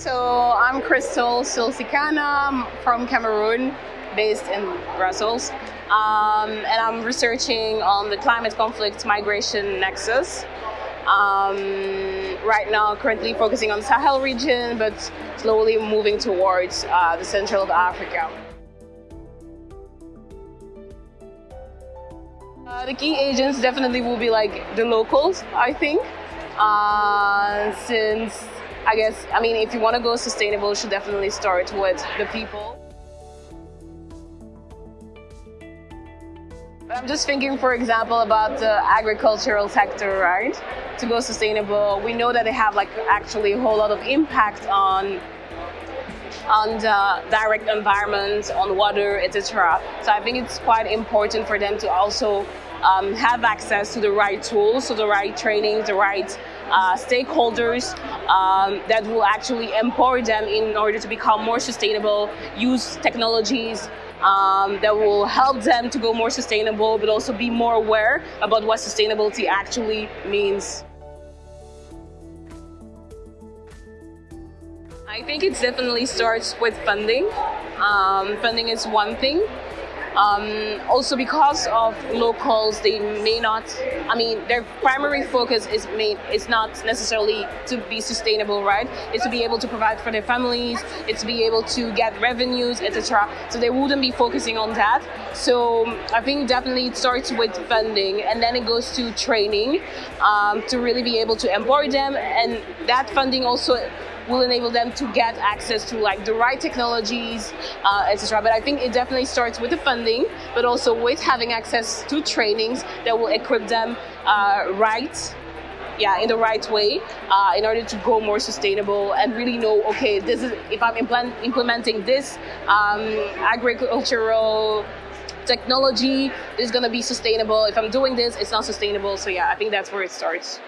So I'm Crystal Silsikana from Cameroon, based in Brussels. Um, and I'm researching on the climate conflict migration nexus. Um, right now, currently focusing on the Sahel region, but slowly moving towards uh, the central of Africa. Uh, the key agents definitely will be like the locals, I think, uh, since I guess, I mean, if you want to go sustainable, you should definitely start with the people. I'm just thinking, for example, about the agricultural sector, right? To go sustainable, we know that they have like actually a whole lot of impact on on the direct environment, on water, etc. So I think it's quite important for them to also um, have access to the right tools, to the right training, the right uh, stakeholders um, that will actually empower them in order to become more sustainable, use technologies um, that will help them to go more sustainable, but also be more aware about what sustainability actually means. I think it definitely starts with funding. Um, funding is one thing, um, also because of locals, they may not, I mean, their primary focus is, may, is not necessarily to be sustainable, right? It's to be able to provide for their families, it's to be able to get revenues, etc. So they wouldn't be focusing on that. So I think definitely it starts with funding and then it goes to training um, to really be able to empower them. And that funding also will enable them to get access to like the right technologies, uh, etc. But I think it definitely starts with the funding, but also with having access to trainings that will equip them uh, right yeah, in the right way uh, in order to go more sustainable and really know, okay, this is if I'm implement, implementing this um, agricultural technology is going to be sustainable. If I'm doing this, it's not sustainable. So yeah, I think that's where it starts.